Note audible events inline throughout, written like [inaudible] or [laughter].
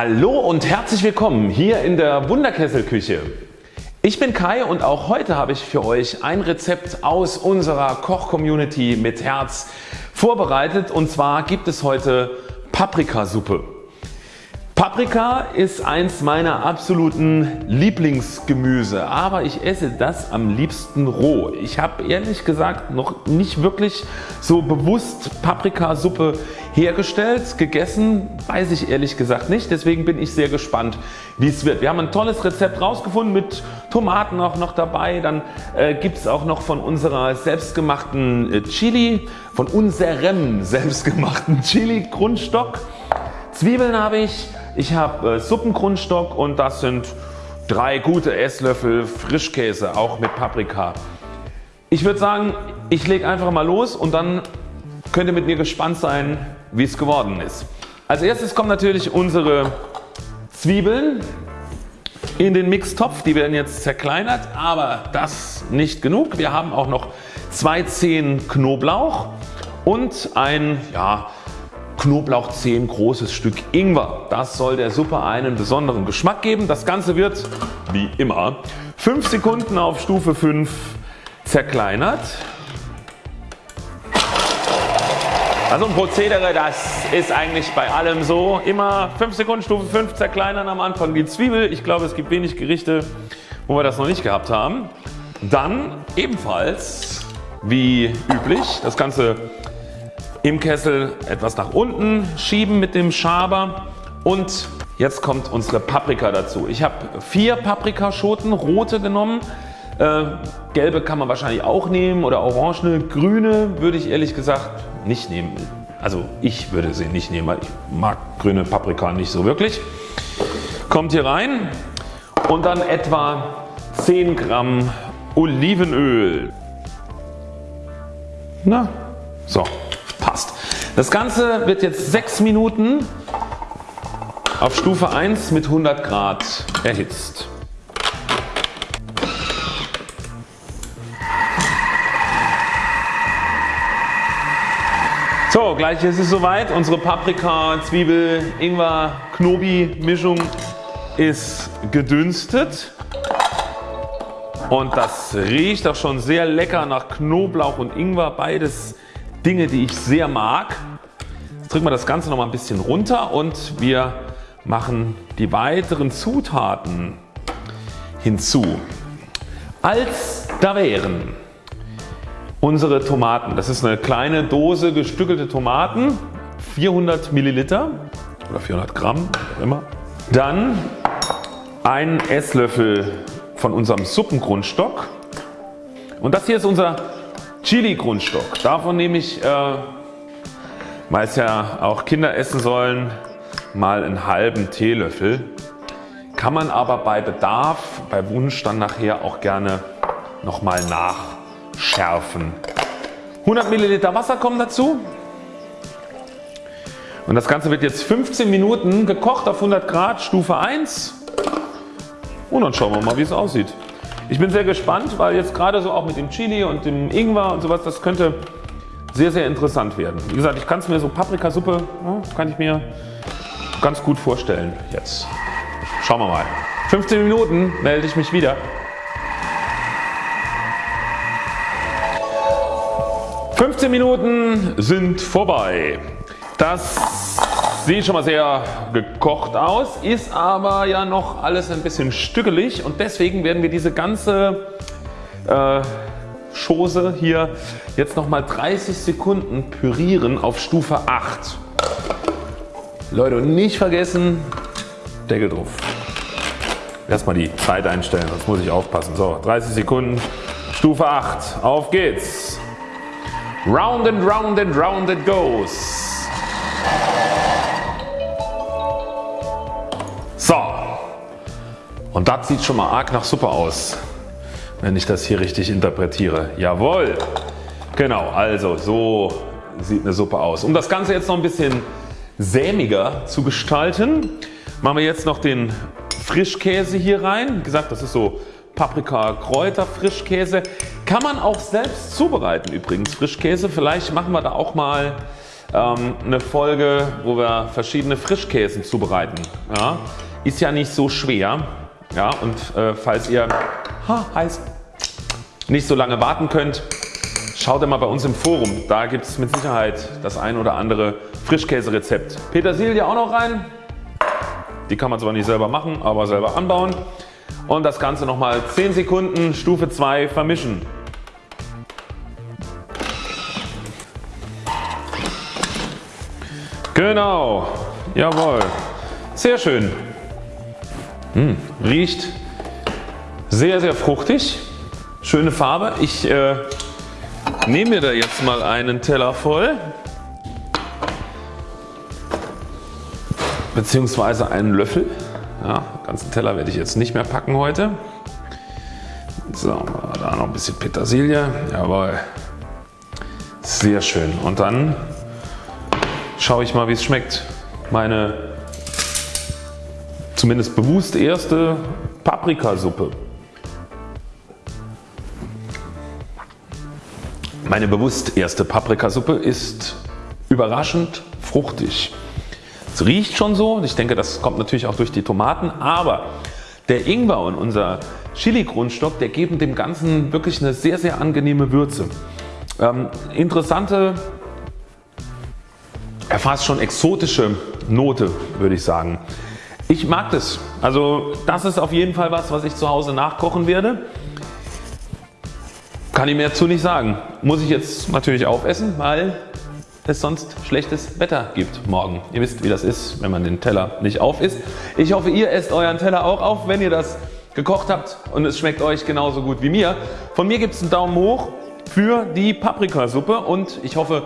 Hallo und herzlich willkommen hier in der Wunderkesselküche. Ich bin Kai und auch heute habe ich für euch ein Rezept aus unserer Koch-Community mit Herz vorbereitet und zwar gibt es heute Paprikasuppe. Paprika ist eins meiner absoluten Lieblingsgemüse, aber ich esse das am liebsten roh. Ich habe ehrlich gesagt noch nicht wirklich so bewusst Paprikasuppe hergestellt. Gegessen weiß ich ehrlich gesagt nicht, deswegen bin ich sehr gespannt wie es wird. Wir haben ein tolles Rezept rausgefunden mit Tomaten auch noch dabei. Dann äh, gibt es auch noch von unserer selbstgemachten äh, Chili, von unserem [laughs] selbstgemachten Chili Grundstock. Zwiebeln habe ich, ich habe äh, Suppengrundstock und das sind drei gute Esslöffel Frischkäse auch mit Paprika. Ich würde sagen ich lege einfach mal los und dann könnt ihr mit mir gespannt sein wie es geworden ist. Als erstes kommen natürlich unsere Zwiebeln in den Mixtopf. Die werden jetzt zerkleinert aber das nicht genug. Wir haben auch noch zwei Zehen Knoblauch und ein ja, Knoblauchzehen großes Stück Ingwer. Das soll der Suppe einen besonderen Geschmack geben. Das Ganze wird wie immer 5 Sekunden auf Stufe 5 zerkleinert. Also ein Prozedere das ist eigentlich bei allem so. Immer 5 Sekunden Stufe 5 zerkleinern am Anfang die Zwiebel. Ich glaube es gibt wenig Gerichte wo wir das noch nicht gehabt haben. Dann ebenfalls wie üblich das Ganze im Kessel etwas nach unten schieben mit dem Schaber und jetzt kommt unsere Paprika dazu. Ich habe vier Paprikaschoten rote genommen. Äh, gelbe kann man wahrscheinlich auch nehmen oder orangene. Grüne würde ich ehrlich gesagt nicht nehmen. Also ich würde sie nicht nehmen, weil ich mag grüne Paprika nicht so wirklich. Kommt hier rein und dann etwa 10 Gramm Olivenöl. Na, so. Das Ganze wird jetzt 6 Minuten auf Stufe 1 mit 100 Grad erhitzt. So gleich ist es soweit. Unsere Paprika, Zwiebel, Ingwer, Knobi Mischung ist gedünstet und das riecht auch schon sehr lecker nach Knoblauch und Ingwer. Beides Dinge die ich sehr mag. Jetzt drücken wir das Ganze noch mal ein bisschen runter und wir machen die weiteren Zutaten hinzu. Als da wären unsere Tomaten. Das ist eine kleine Dose gestückelte Tomaten, 400 Milliliter oder 400 Gramm, wie immer. Dann ein Esslöffel von unserem Suppengrundstock und das hier ist unser Chili Grundstock. Davon nehme ich, äh, weil es ja auch Kinder essen sollen, mal einen halben Teelöffel. Kann man aber bei Bedarf, bei Wunsch dann nachher auch gerne nochmal nachschärfen. 100 Milliliter Wasser kommen dazu. Und das Ganze wird jetzt 15 Minuten gekocht auf 100 Grad Stufe 1 und dann schauen wir mal wie es aussieht. Ich bin sehr gespannt weil jetzt gerade so auch mit dem Chili und dem Ingwer und sowas das könnte sehr sehr interessant werden. Wie gesagt ich kann es mir so Paprikasuppe ja, kann ich mir ganz gut vorstellen jetzt. Schauen wir mal. 15 Minuten melde ich mich wieder. 15 Minuten sind vorbei. Das sieht schon mal sehr gekocht aus, ist aber ja noch alles ein bisschen stückelig und deswegen werden wir diese ganze äh, hier jetzt nochmal 30 Sekunden pürieren auf Stufe 8. Leute und nicht vergessen Deckel drauf. Erstmal die Zeit einstellen, sonst muss ich aufpassen. So 30 Sekunden Stufe 8. Auf geht's. Round and round and round it goes. Und das sieht schon mal arg nach Suppe aus. Wenn ich das hier richtig interpretiere. Jawohl. Genau, also so sieht eine Suppe aus. Um das Ganze jetzt noch ein bisschen sämiger zu gestalten, machen wir jetzt noch den Frischkäse hier rein. Wie gesagt, das ist so Paprika, Kräuter, Frischkäse. Kann man auch selbst zubereiten übrigens Frischkäse. Vielleicht machen wir da auch mal ähm, eine Folge wo wir verschiedene Frischkäsen zubereiten. Ja, ist ja nicht so schwer ja, und äh, falls ihr ha, heiß, nicht so lange warten könnt schaut mal bei uns im Forum. Da gibt es mit Sicherheit das ein oder andere Frischkäserezept. Petersilie auch noch rein. Die kann man zwar nicht selber machen, aber selber anbauen. Und das Ganze nochmal 10 Sekunden Stufe 2 vermischen. Genau, jawohl, sehr schön. Hm, riecht sehr sehr fruchtig, schöne Farbe. Ich äh, nehme mir da jetzt mal einen Teller voll beziehungsweise einen Löffel. Ja, ganzen Teller werde ich jetzt nicht mehr packen heute. So, da noch ein bisschen Petersilie. Jawohl. Sehr schön. Und dann schaue ich mal wie es schmeckt. Meine zumindest bewusst erste Paprikasuppe. Meine bewusst erste Paprikasuppe ist überraschend fruchtig. Es riecht schon so, ich denke das kommt natürlich auch durch die Tomaten, aber der Ingwer und unser Chili Grundstock, der geben dem Ganzen wirklich eine sehr sehr angenehme Würze. Ähm, interessante, ja fast schon exotische Note würde ich sagen. Ich mag das. Also das ist auf jeden Fall was was ich zu Hause nachkochen werde. Kann ich mehr dazu nicht sagen. Muss ich jetzt natürlich aufessen, weil es sonst schlechtes Wetter gibt morgen. Ihr wisst wie das ist wenn man den Teller nicht auf isst. Ich hoffe ihr esst euren Teller auch auf wenn ihr das gekocht habt und es schmeckt euch genauso gut wie mir. Von mir gibt es einen Daumen hoch für die Paprikasuppe und ich hoffe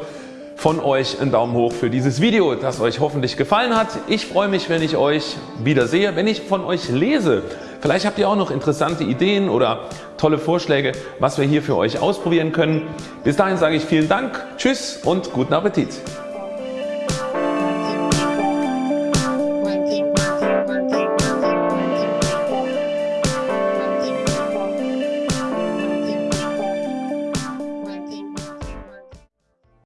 von euch einen Daumen hoch für dieses Video das euch hoffentlich gefallen hat. Ich freue mich wenn ich euch wieder sehe, wenn ich von euch lese. Vielleicht habt ihr auch noch interessante Ideen oder tolle Vorschläge was wir hier für euch ausprobieren können. Bis dahin sage ich vielen Dank, Tschüss und guten Appetit.